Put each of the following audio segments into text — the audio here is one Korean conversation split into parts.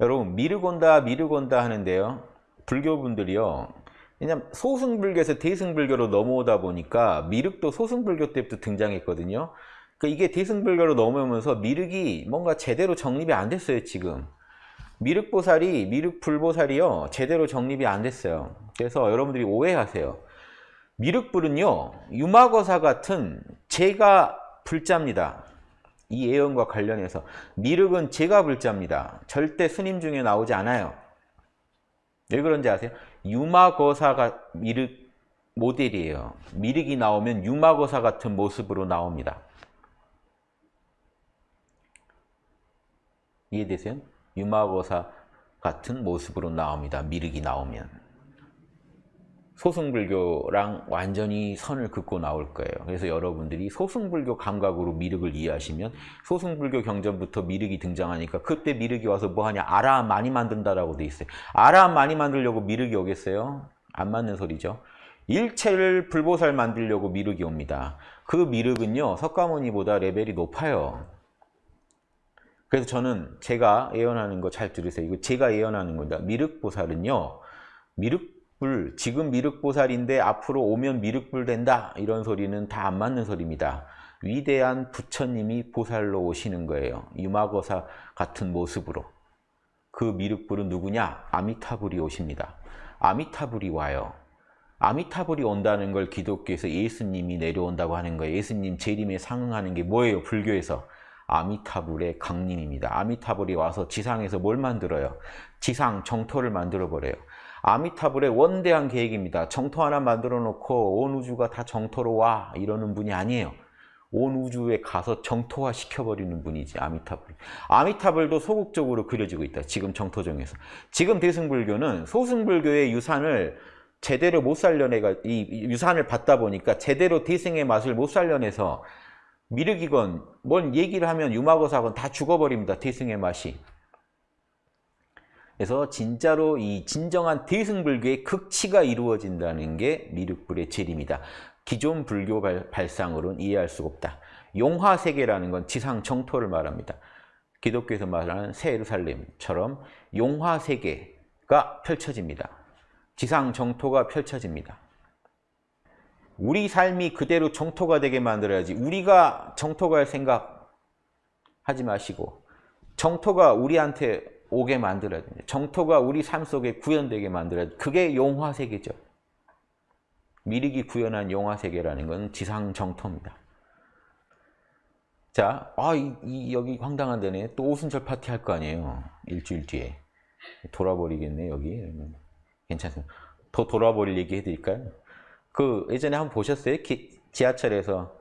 여러분 미륵온다 미륵온다 하는데요. 불교분들이요. 왜냐면 소승불교에서 대승불교로 넘어오다 보니까 미륵도 소승불교 때부터 등장했거든요. 그 이게 대승불교로 넘어오면서 미륵이 뭔가 제대로 정립이 안 됐어요 지금. 미륵보살이 미륵불보살이요 제대로 정립이 안 됐어요. 그래서 여러분들이 오해하세요. 미륵불은요 유마거사 같은 제가 불자입니다. 이 예언과 관련해서 미륵은 제가 불자입니다. 절대 스님 중에 나오지 않아요. 왜 그런지 아세요? 유마거사가 미륵 모델이에요. 미륵이 나오면 유마거사 같은 모습으로 나옵니다. 이해되세요? 유마거사 같은 모습으로 나옵니다. 미륵이 나오면. 소승불교랑 완전히 선을 긋고 나올 거예요. 그래서 여러분들이 소승불교 감각으로 미륵을 이해하시면 소승불교 경전부터 미륵이 등장하니까 그때 미륵이 와서 뭐하냐 아라함 많이 만든다라고 돼 있어요. 아라함 많이 만들려고 미륵이 오겠어요? 안 맞는 소리죠. 일체를 불보살 만들려고 미륵이 옵니다. 그 미륵은요 석가모니보다 레벨이 높아요. 그래서 저는 제가 예언하는 거 잘 들으세요. 이거 제가 예언하는 겁니다. 미륵보살은요. 미륵 불, 지금 미륵보살인데 앞으로 오면 미륵불 된다. 이런 소리는 다 안 맞는 소리입니다. 위대한 부처님이 보살로 오시는 거예요. 유마거사 같은 모습으로. 그 미륵불은 누구냐? 아미타불이 오십니다. 아미타불이 와요. 아미타불이 온다는 걸 기독교에서 예수님이 내려온다고 하는 거예요. 예수님 재림에 상응하는 게 뭐예요? 불교에서. 아미타불의 강림입니다. 아미타불이 와서 지상에서 뭘 만들어요? 지상, 정토를 만들어버려요. 아미타불의 원대한 계획입니다. 정토 하나 만들어 놓고 온 우주가 다 정토로 와 이러는 분이 아니에요. 온 우주에 가서 정토화 시켜버리는 분이지 아미타불. 아미타불도 소극적으로 그려지고 있다. 지금 정토정에서. 지금 대승불교는 소승불교의 유산을 제대로 못 살려내가 이 유산을 받다 보니까 제대로 대승의 맛을 못 살려내서 미륵이건 뭔 얘기를 하면 유마거사건 다 죽어버립니다. 대승의 맛이. 그래서 진짜로 이 진정한 대승불교의 극치가 이루어진다는 게 미륵불의 재림이다. 기존 불교 발 상으로는 이해할 수가 없다. 용화세계라는 건 지상 정토를 말합니다. 기독교에서 말하는 새 예루살렘처럼 용화세계가 펼쳐집니다. 지상 정토가 펼쳐집니다. 우리 삶이 그대로 정토가 되게 만들어야지 우리가 정토가 할 생각 하지 마시고 정토가 우리한테 오게 만들어야 됩니다. 정토가 우리 삶 속에 구현되게 만들어야 돼. 그게 용화세계죠. 미륵이 구현한 용화세계라는 건 지상 정토입니다. 자, 아, 이, 이, 여기 황당한 데네. 또 오순절 파티 할 거 아니에요. 일주일 뒤에. 돌아버리겠네, 여기. 괜찮습니다. 더 돌아버릴 얘기 해드릴까요? 그 예전에 한번 보셨어요? 기, 지하철에서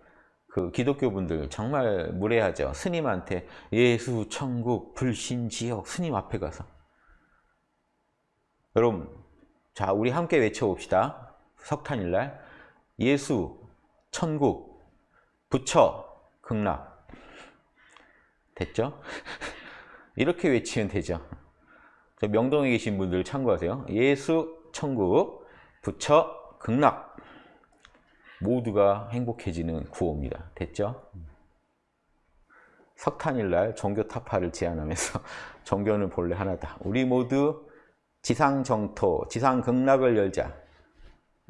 그 기독교 분들 정말 무례하죠. 스님한테 예수, 천국, 불신, 지옥 스님 앞에 가서 여러분 자 우리 함께 외쳐봅시다. 석탄일날 예수, 천국, 부처, 극락 됐죠? 이렇게 외치면 되죠. 명동에 계신 분들 참고하세요. 예수, 천국, 부처, 극락 모두가 행복해지는 구호입니다. 됐죠? 석탄일날 종교 타파를 제안하면서 종교는 본래 하나다. 우리 모두 지상정토, 지상극락을 열자.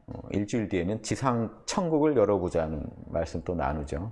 어, 일주일 뒤에는 지상천국을 열어보자는 말씀 또 나누죠.